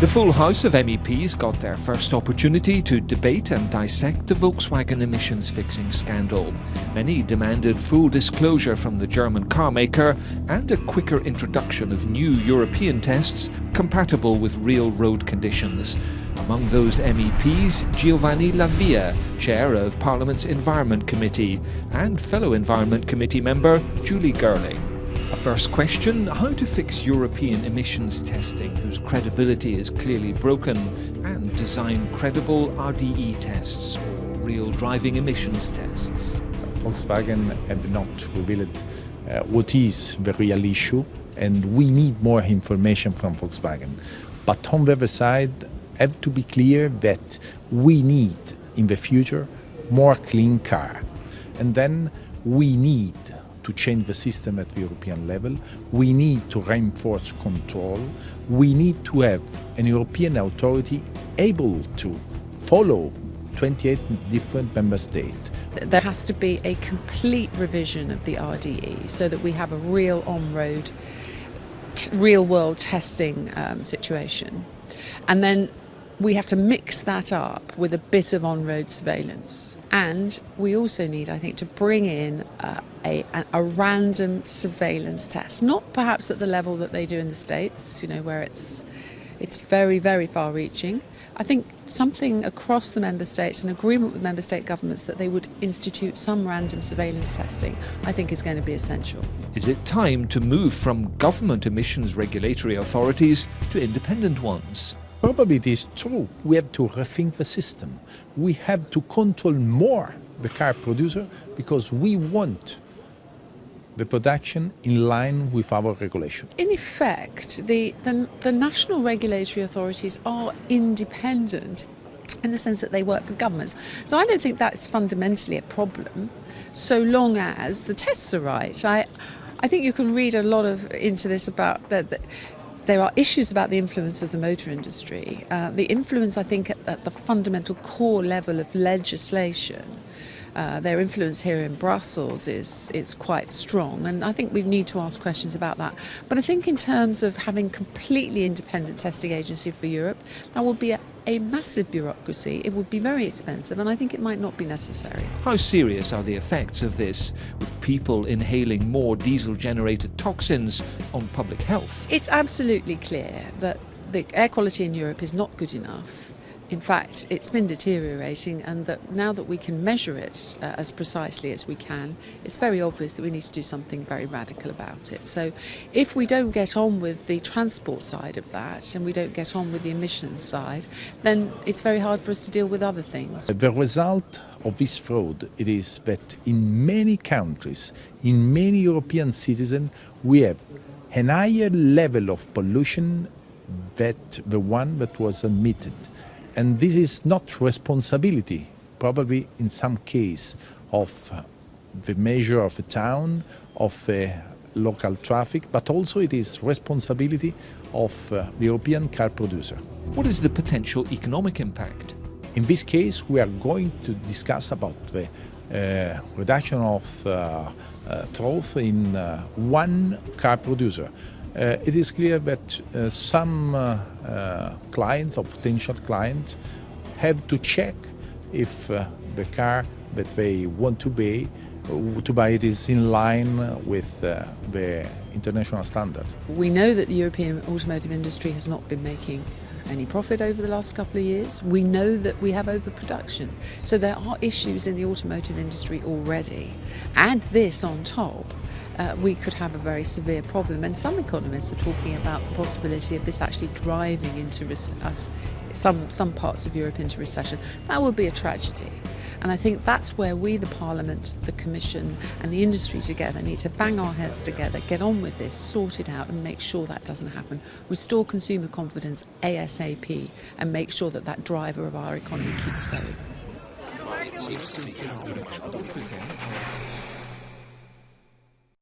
The full House of MEPs got their first opportunity to debate and dissect the Volkswagen emissions fixing scandal. Many demanded full disclosure from the German carmaker and a quicker introduction of new European tests compatible with real road conditions. Among those MEPs, Giovanni La Via, chair of Parliament's Environment Committee, and fellow Environment Committee member Julie Girling. A first question how to fix European emissions testing, whose credibility is clearly broken, and design credible RDE tests, or real driving emissions tests. Volkswagen have not revealed uh, what is the real issue, and we need more information from Volkswagen. But on the other side, have to be clear that we need in the future more clean car. And then we need to change the system at the European level. We need to reinforce control. We need to have an European authority able to follow 28 different member states. There has to be a complete revision of the RDE so that we have a real on-road, real-world testing um, situation. And then we have to mix that up with a bit of on-road surveillance. And we also need, I think, to bring in a, a, random surveillance test, not perhaps at the level that they do in the States, you know, where it's, it's very, very far reaching. I think something across the member states, an agreement with member state governments that they would institute some random surveillance testing, I think is going to be essential. Is it time to move from government emissions regulatory authorities to independent ones? Probably it is true. We have to rethink the system. We have to control more the car producer because we want the production in line with our regulation. In effect, the, the, the national regulatory authorities are independent in the sense that they work for governments. So I don't think that's fundamentally a problem, so long as the tests are right. I, I think you can read a lot of into this about that there are issues about the influence of the motor industry. Uh, the influence, I think, at, at, the fundamental core level of legislation, uh, their influence here in Brussels is, is quite strong. And I think we need to ask questions about that. But I think in terms of having completely independent testing agency for Europe, that would be a, a massive bureaucracy. It would be very expensive, and I think it might not be necessary. How serious are the effects of this, with people inhaling more diesel-generated toxins on public health? It's absolutely clear that the air quality in Europe is not good enough in fact, it's been deteriorating and that now that we can measure it uh, as precisely as we can, it's very obvious that we need to do something very radical about it. So if we don't get on with the transport side of that and we don't get on with the emissions side, then it's very hard for us to deal with other things. The result of this fraud it is that in many countries, in many European citizens, we have an higher level of pollution than the one that was admitted. And this is not responsibility, probably in some case, of the measure of a town, of a local traffic, but also it is responsibility of uh, the European car producer. What is the potential economic impact? In this case, we are going to discuss about the uh, reduction of uh, uh, in uh, one car producer. Uh, it is clear that uh, some uh, uh, clients or potential clients have to check if uh, the car that they want to buy, to buy it is in line with uh, the international standards. We know that the European automotive industry has not been making any profit over the last couple of years. We know that we have overproduction. So there are issues in the automotive industry already. Add this on top uh, we could have a very severe problem. And some economists are talking about the possibility of this actually driving into us, some, some parts of Europe into recession. That would be a tragedy. And I think that's where we, the Parliament, the Commission and the industry together need to bang our heads together, get on with this, sort it out and make sure that doesn't happen. Restore consumer confidence ASAP and make sure that that driver of our economy keeps going.